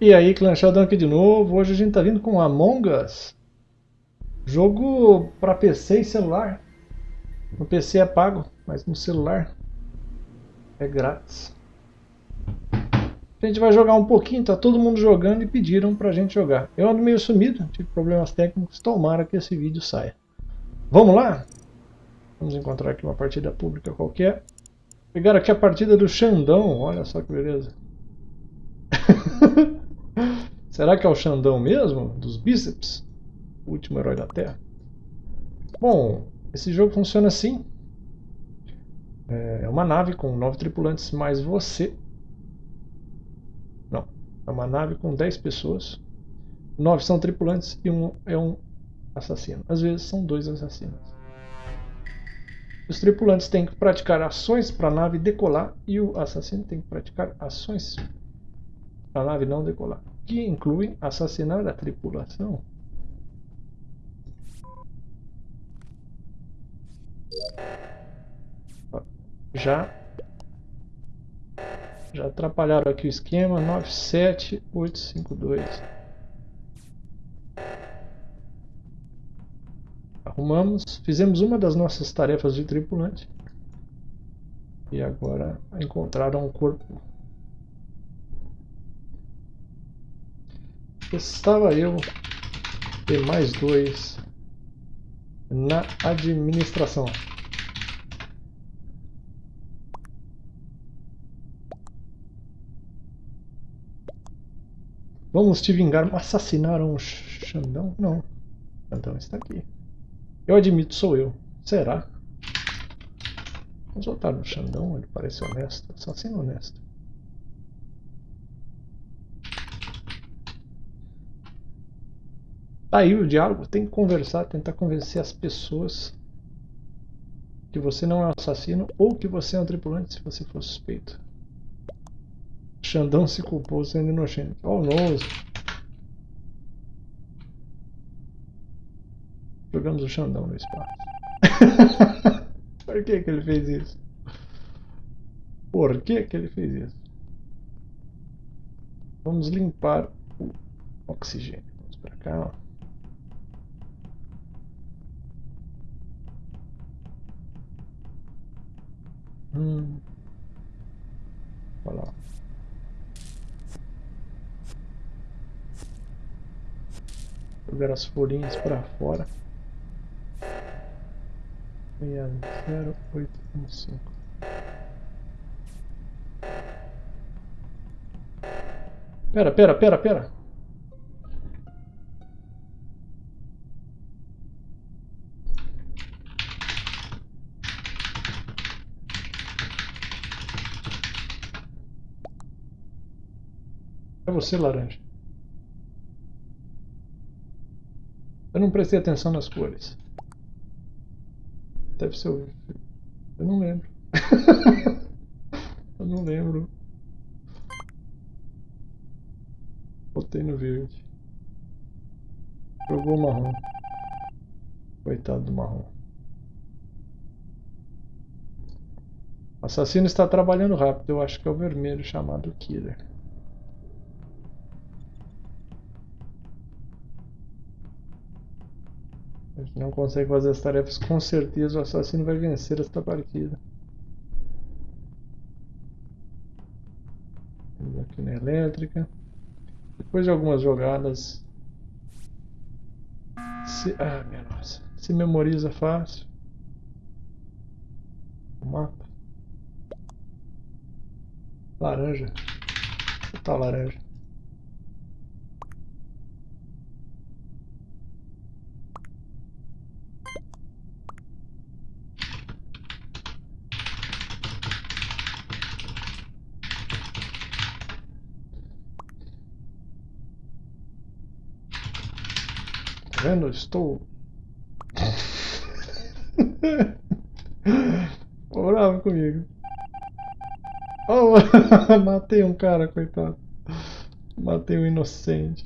E aí, Clã Sheldon aqui de novo. Hoje a gente tá vindo com Among Us. Jogo para PC e celular. No PC é pago, mas no celular é grátis. A gente vai jogar um pouquinho, tá todo mundo jogando e pediram pra gente jogar. Eu ando meio sumido, tive problemas técnicos, tomara que esse vídeo saia. Vamos lá? Vamos encontrar aqui uma partida pública qualquer. Pegaram aqui a partida do Xandão, olha só que beleza. Será que é o Xandão mesmo? Dos bíceps? O último herói da Terra? Bom, esse jogo funciona assim. É uma nave com nove tripulantes mais você. Não, é uma nave com dez pessoas. Nove são tripulantes e um é um assassino. Às vezes são dois assassinos. Os tripulantes têm que praticar ações para a nave decolar e o assassino tem que praticar ações a nave não decolar, que inclui assassinar a tripulação. Já já atrapalharam aqui o esquema 97852. Arrumamos, fizemos uma das nossas tarefas de tripulante. E agora encontraram um corpo Estava eu e mais dois na administração. Vamos te vingar. Assassinaram o Xandão? Não. Xandão está aqui. Eu admito, sou eu. Será? Vamos voltar no Xandão, ele parece honesto. Assassino honesto. Tá aí o diálogo, tem que conversar, tentar convencer as pessoas que você não é um assassino ou que você é um tripulante se você for suspeito. Xandão se culpou sendo inocente. Oh, nossa. Jogamos o Xandão no espaço. Por que que ele fez isso? Por que que ele fez isso? Vamos limpar o oxigênio. Vamos para cá, ó. Hum. Olha lá. Jogar as folhinhas para fora. 60815 Pera, pera, pera, pera. É você, laranja. Eu não prestei atenção nas cores. Deve ser o... Eu não lembro. Eu não lembro. Botei no verde. Jogou o marrom. Coitado do marrom. O assassino está trabalhando rápido. Eu acho que é o vermelho chamado Killer. A gente não consegue fazer as tarefas, com certeza o assassino vai vencer esta partida. Vamos aqui na elétrica. Depois de algumas jogadas... Se... Ah, minha nossa. Se memoriza fácil. O mapa. Laranja. Tá laranja. Vendo? Estou. Bravo comigo. Oh, matei um cara, coitado. Matei um inocente.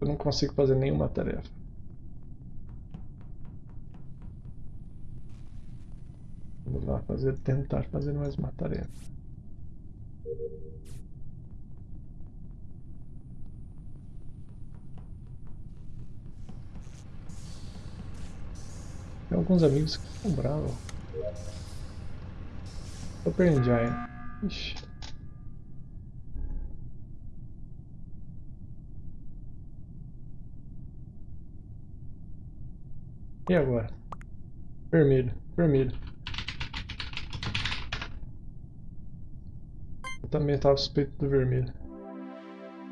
Eu não consigo fazer nenhuma tarefa. Vamos lá fazer, tentar fazer mais uma tarefa. Tem alguns amigos que bravos. Super Engine. Ixi. E agora? Vermelho, vermelho. Eu também estava suspeito do vermelho.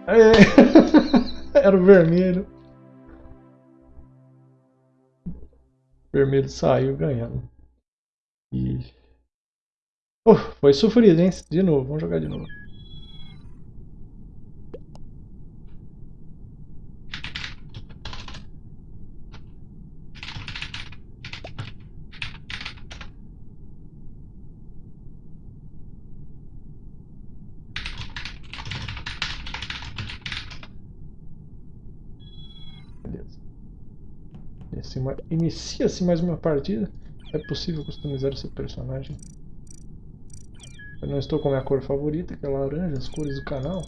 Aê! Era o vermelho. Vermelho saiu ganhando. E... Oh, foi sofrido, hein? De novo, vamos jogar de novo. Inicia-se mais uma partida. É possível customizar seu personagem. Eu não estou com a minha cor favorita, que é laranja, as cores do canal.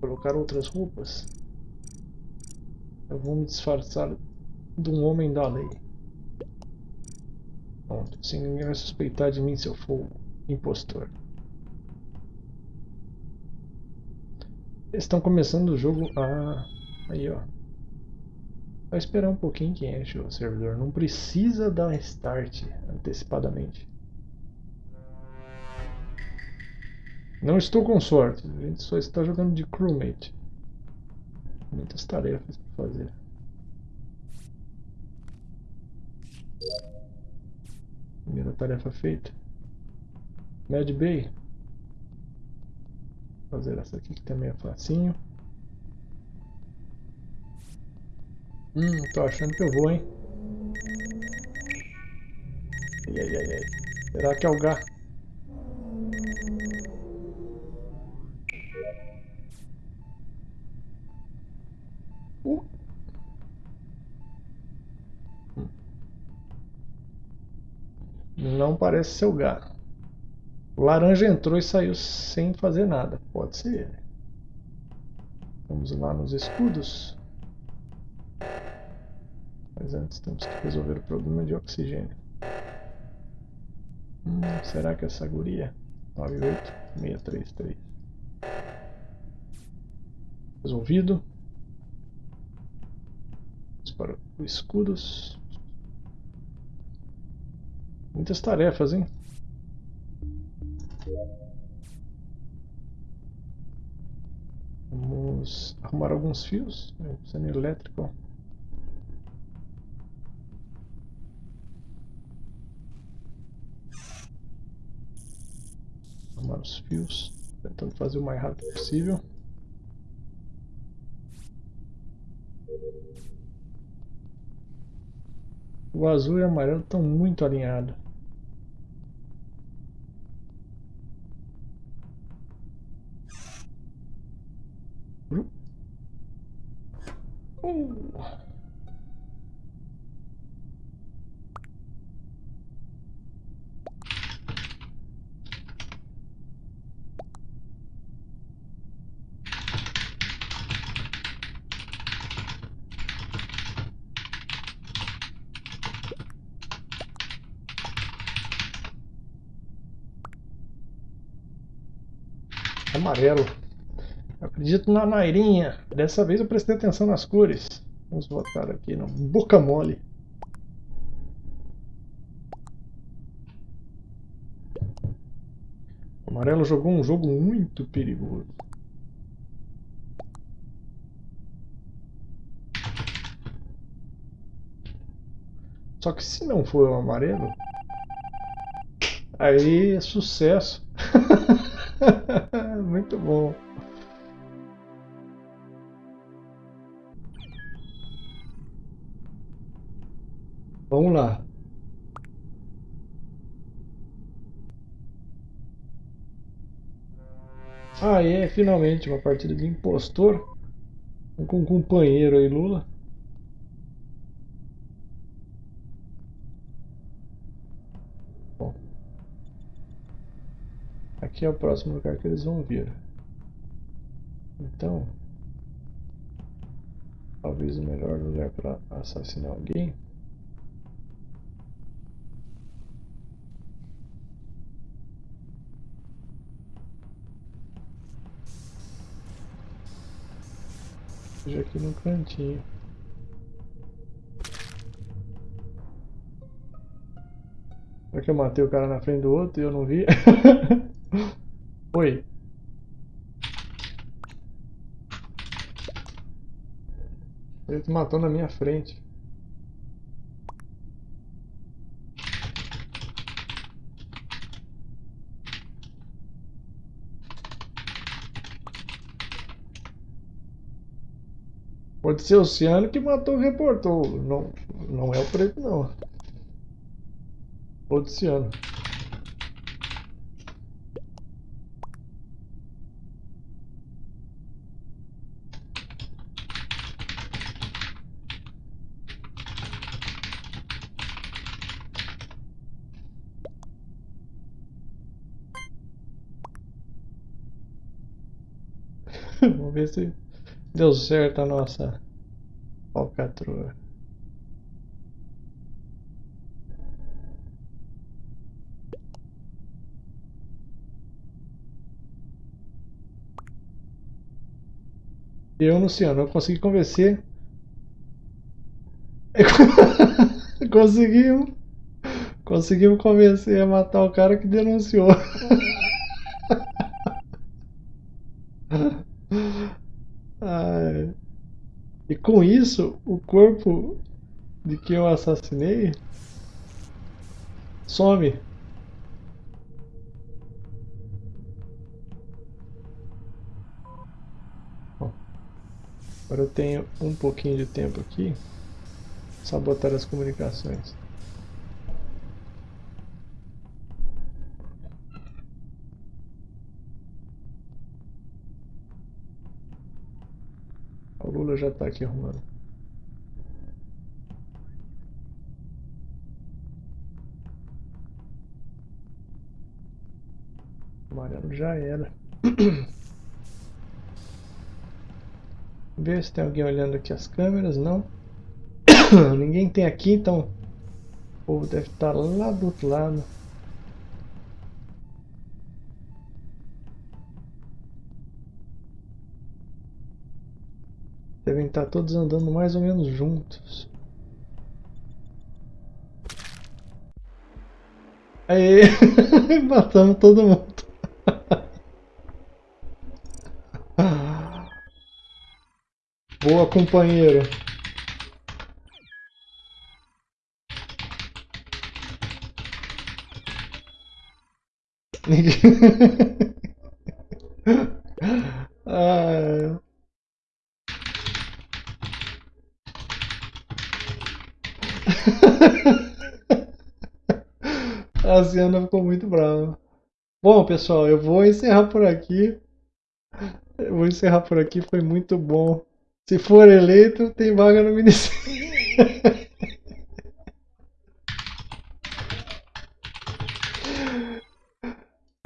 Vou colocar outras roupas. Eu vou me disfarçar de um homem da lei. Pronto, assim ninguém vai suspeitar de mim se eu for impostor. Eles estão começando o jogo... Ah, aí ó. Vai esperar um pouquinho que enche o servidor. Não precisa dar start antecipadamente. Não estou com sorte. A gente só está jogando de crewmate. Muitas tarefas para fazer. Primeira tarefa feita. Mad Bay. Vou fazer essa aqui que também é facinho. Hum, tô achando que eu vou, hein? Ai, ai, ai, ai. Será que é o gato? Uh. Não parece ser o gato. O laranja entrou e saiu sem fazer nada. Pode ser. Vamos lá nos escudos. Mas antes temos que resolver o problema de oxigênio. Hum, será que essa guria? 98633. Resolvido. Vamos para o escudos. Muitas tarefas, hein? Vamos arrumar alguns fios. Sendo elétrico. Arrumar os fios, tentando fazer o mais rápido possível. O azul e o amarelo estão muito alinhados. Uh. Amarelo. acredito na Nairinha. Dessa vez eu prestei atenção nas cores. Vamos votar aqui no Boca Mole. O amarelo jogou um jogo muito perigoso. Só que se não for o amarelo, aí é sucesso. Muito bom. Vamos lá. Ah, é, finalmente uma partida de impostor com um companheiro aí, Lula. Aqui é o próximo lugar que eles vão vir. Então, talvez o melhor lugar para assassinar alguém seja aqui no cantinho. Será que eu matei o cara na frente do outro e eu não vi? Ele matou na minha frente. Pode ser o Ciano que matou o reportou. Não, não é o preto, não. O Ciano. Vamos ver se deu certo a nossa falcatrua. Eu, Luciano, eu consegui convencer. conseguimos. Conseguimos convencer a matar o cara que denunciou. Ai. E com isso, o corpo de que eu assassinei some. Agora eu tenho um pouquinho de tempo aqui. Sabotar as comunicações. Já está aqui arrumando. Amarelo já era. Ver se tem alguém olhando aqui as câmeras, não. Ninguém tem aqui, então o povo deve estar lá do outro lado. Devem estar todos andando mais ou menos juntos. Aê! Matamos todo mundo. Boa, companheiro. Ninguém... ah... A Siana ficou muito brava. Bom, pessoal, eu vou encerrar por aqui. Eu vou encerrar por aqui, foi muito bom. Se for eleito, tem vaga no Ministério.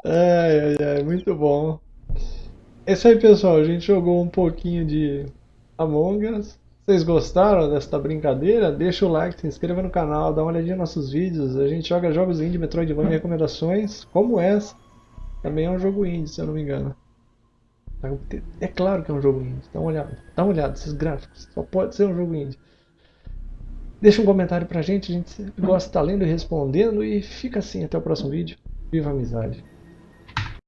ai, ai, ai, muito bom. É isso aí, pessoal. A gente jogou um pouquinho de Among Us. Vocês gostaram desta brincadeira? Deixa o like, se inscreva no canal, dá uma olhadinha nos nossos vídeos. A gente joga jogos indie, Metroidvania e recomendações, como essa. Também é um jogo indie, se eu não me engano. É claro que é um jogo indie, dá uma olhada. Dá uma olhada, esses gráficos. Só pode ser um jogo indie. Deixa um comentário pra gente, a gente gosta de estar lendo e respondendo. E fica assim, até o próximo vídeo. Viva a amizade!